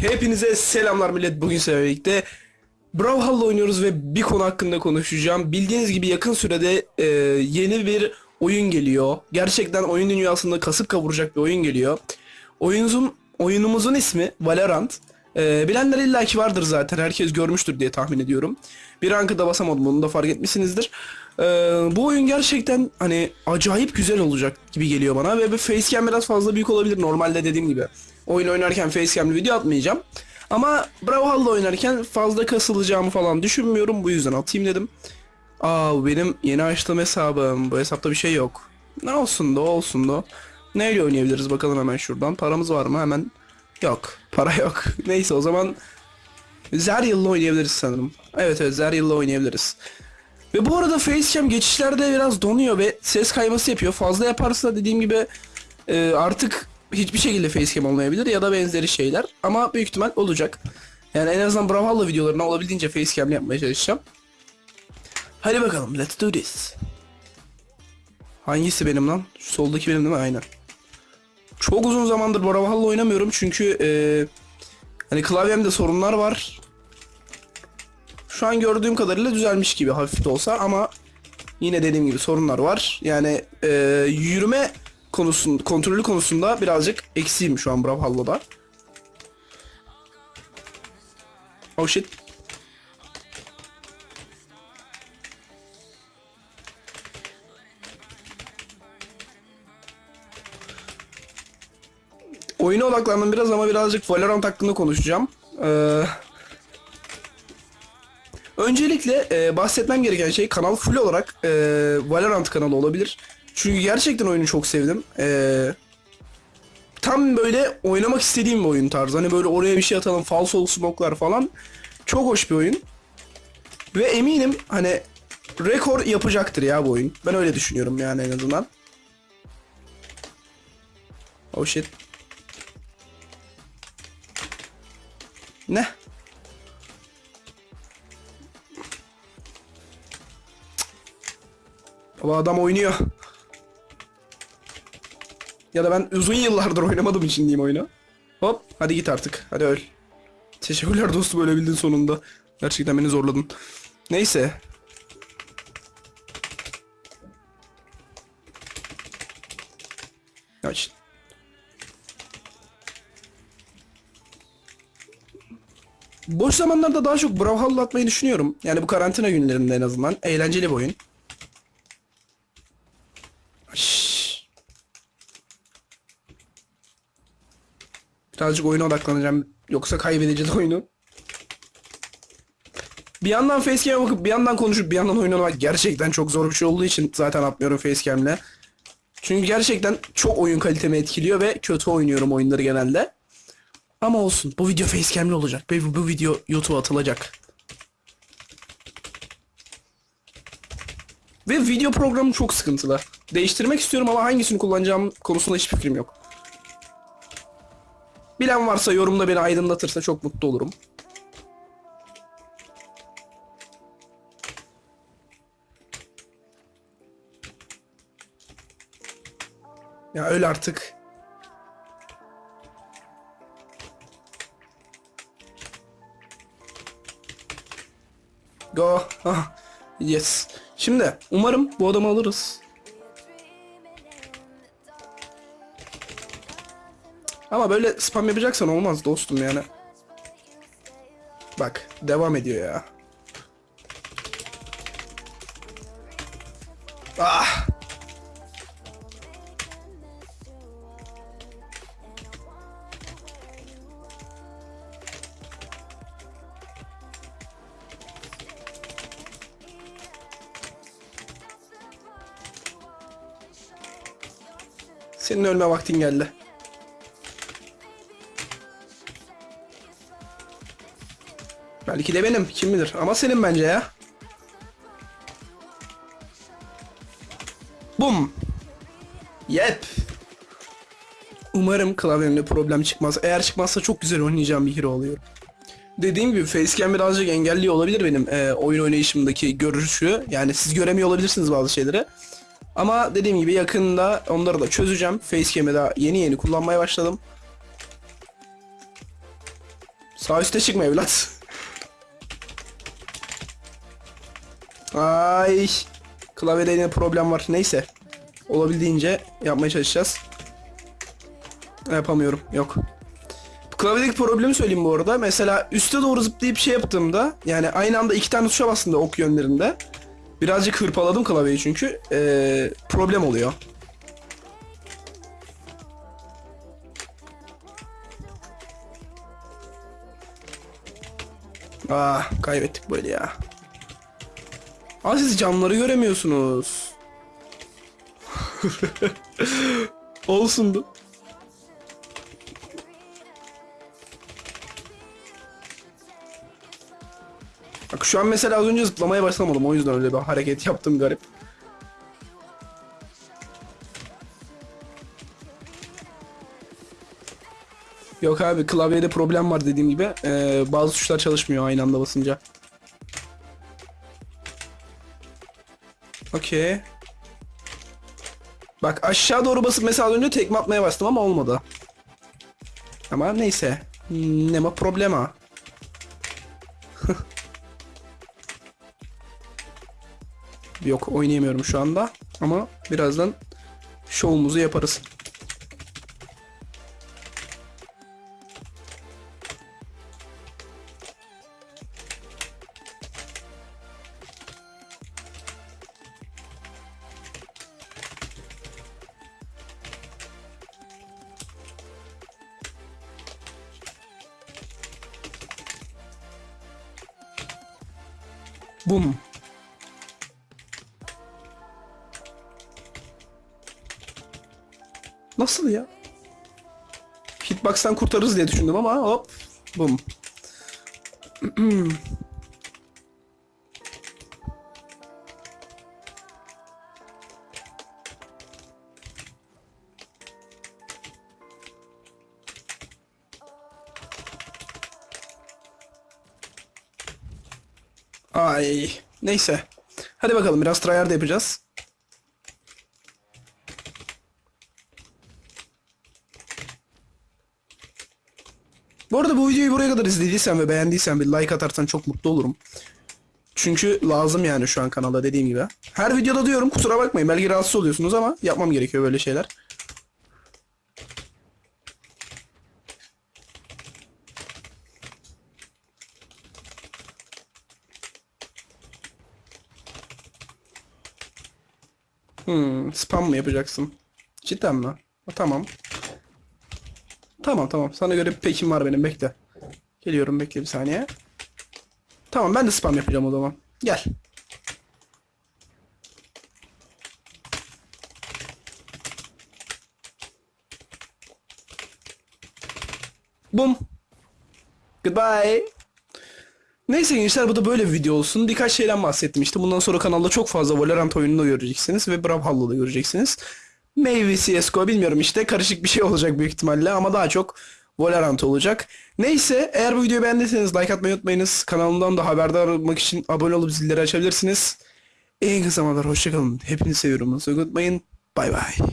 Hepinize selamlar millet. Bugün sizlerle birlikte Brawlhalla oynuyoruz ve bir konu hakkında konuşacağım. Bildiğiniz gibi yakın sürede e, yeni bir oyun geliyor. Gerçekten oyun dünyasında kasıp kavuracak bir oyun geliyor. Oyunumuzun, oyunumuzun ismi Valorant. E, bilenler illaki vardır zaten. Herkes görmüştür diye tahmin ediyorum. Bir rankıda basamadım onu da fark etmişsinizdir. E, bu oyun gerçekten hani acayip güzel olacak gibi geliyor bana ve facecam biraz fazla büyük olabilir normalde dediğim gibi. Oyun oynarken facecam'lı video atmayacağım. Ama Brawlhalla oynarken fazla kasılacağımı falan düşünmüyorum. Bu yüzden atayım dedim. Aa benim yeni açtığım hesabım. Bu hesapta bir şey yok. Ne olsun da olsun da. Neyle oynayabiliriz bakalım hemen şuradan. Paramız var mı? Hemen yok. Para yok. Neyse o zaman Zeryal'la oynayabiliriz sanırım. Evet evet Zeryal'la oynayabiliriz. Ve bu arada facecam geçişlerde biraz donuyor ve ses kayması yapıyor. Fazla yaparsa dediğim gibi e, artık hiçbir şekilde facecam olmayabilir ya da benzeri şeyler. Ama büyük ihtimal olacak. Yani en azından Brawlhalla videolarına olabildiğince facecam yapmaya çalışacağım. Hadi bakalım let's do this. Hangisi benim lan? Şu soldaki benim değil mi? Aynen. Çok uzun zamandır Brawlhalla oynamıyorum çünkü e, hani klavyemde sorunlar var. Şu an gördüğüm kadarıyla düzelmiş gibi hafif de olsa ama yine dediğim gibi sorunlar var. Yani e, yürüme konusun kontrolü konusunda birazcık eksiğim şu an Brawlhalla'da. Oh shit. Oyuna odaklandım biraz ama birazcık Valorant hakkında konuşacağım. Ee, öncelikle e, bahsetmem gereken şey kanal full olarak e, Valorant kanalı olabilir. Çünkü gerçekten oyunu çok sevdim. Ee, tam böyle oynamak istediğim bir oyun tarzı. Hani böyle oraya bir şey atalım, falso smoke'lar falan. Çok hoş bir oyun. Ve eminim hani rekor yapacaktır ya bu oyun. Ben öyle düşünüyorum yani en azından. Oh shit. Ne? Baba adam oynuyor. Ya da ben uzun yıllardır oynamadığım için diyeyim oyunu. Hop hadi git artık. Hadi öl. Teşekkürler dostum ölebildin sonunda. Gerçekten beni zorladın. Neyse. Aç. Boş zamanlarda daha çok Brawlhalla atmayı düşünüyorum. Yani bu karantina günlerinde en azından. Eğlenceli bir oyun. Birazcık oyuna odaklanacağım. Yoksa kaybedeceğiz oyunu. Bir yandan facecam'e bakıp bir yandan konuşup bir yandan oynamak gerçekten çok zor bir şey olduğu için zaten atmıyorum facecam'le. Çünkü gerçekten çok oyun kalitemi etkiliyor ve kötü oynuyorum oyunları genelde. Ama olsun. Bu video facecam'li olacak. Bu, bu video YouTube'a atılacak. Ve video programı çok sıkıntılı. Değiştirmek istiyorum ama hangisini kullanacağım konusunda hiçbir fikrim yok. Bilen varsa yorumda beni aydınlatırsa çok mutlu olurum. Ya öyle artık. Go. Ah. Yes. Şimdi umarım bu adamı alırız. Ama böyle spam yapacaksan olmaz dostum yani. Bak devam ediyor ya. Ah. Senin ölme vaktin geldi. Belki de benim kim bilir ama senin bence ya. Bum. Yep. Umarım klavyemde problem çıkmaz. Eğer çıkmazsa çok güzel oynayacağım bir hero oluyor. Dediğim gibi facecam birazcık engelliyor olabilir benim e, oyun oynayışımdaki görüşü. Yani siz göremiyor olabilirsiniz bazı şeyleri. Ama dediğim gibi yakında onları da çözeceğim. Facecam'i daha yeni yeni kullanmaya başladım. Sağ üstte çıkma evlat. Ay. Klavyede yine problem var. Neyse. Olabildiğince yapmaya çalışacağız. Yapamıyorum. Yok. Klavyedeki problemi söyleyeyim bu arada. Mesela üste doğru zıplayıp şey yaptığımda yani aynı anda iki tane tuşa bastığımda ok yönlerinde birazcık hırpaladım klavyeyi çünkü ee, problem oluyor. Ah kaybettik böyle ya. Aa siz camları göremiyorsunuz. Olsundu. Bak şu an mesela az önce zıplamaya başlamadım o yüzden öyle bir hareket yaptım garip. Yok abi klavyede problem var dediğim gibi. Ee, bazı tuşlar çalışmıyor aynı anda basınca. Okey. Bak aşağı doğru basıp mesela önce tekme atmaya bastım ama olmadı. Ama neyse. Ne ma problema. Yok oynayamıyorum şu anda. Ama birazdan şovumuzu yaparız. Bum. Nasıl ya? Hitbox'tan kurtarırız diye düşündüm ama hop. Bum. Ay. Neyse. Hadi bakalım biraz tryhard yapacağız. Bu arada bu videoyu buraya kadar izlediysen ve beğendiysen bir like atarsan çok mutlu olurum. Çünkü lazım yani şu an kanalda dediğim gibi. Her videoda diyorum kusura bakmayın belki rahatsız oluyorsunuz ama yapmam gerekiyor böyle şeyler. Hmm, spam mı yapacaksın? Cidden mi? Ha, Tamam. Tamam tamam. Sana göre bir pekim var benim. Bekle. Geliyorum bekle bir saniye. Tamam ben de spam yapacağım o zaman. Gel. Bum. Goodbye. Neyse gençler bu da böyle bir video olsun. Birkaç şeyden bahsettim işte. Bundan sonra kanalda çok fazla Valorant oyununu göreceksiniz ve Brawlhalla'da göreceksiniz. Maybe CSGO bilmiyorum işte karışık bir şey olacak büyük ihtimalle ama daha çok Valorant olacak. Neyse eğer bu videoyu beğendiyseniz like atmayı unutmayınız. Kanalımdan da haberdar olmak için abone olup zilleri açabilirsiniz. En kısa zamanlar hoşçakalın. Hepinizi seviyorum. Unutmayın. Bay bay.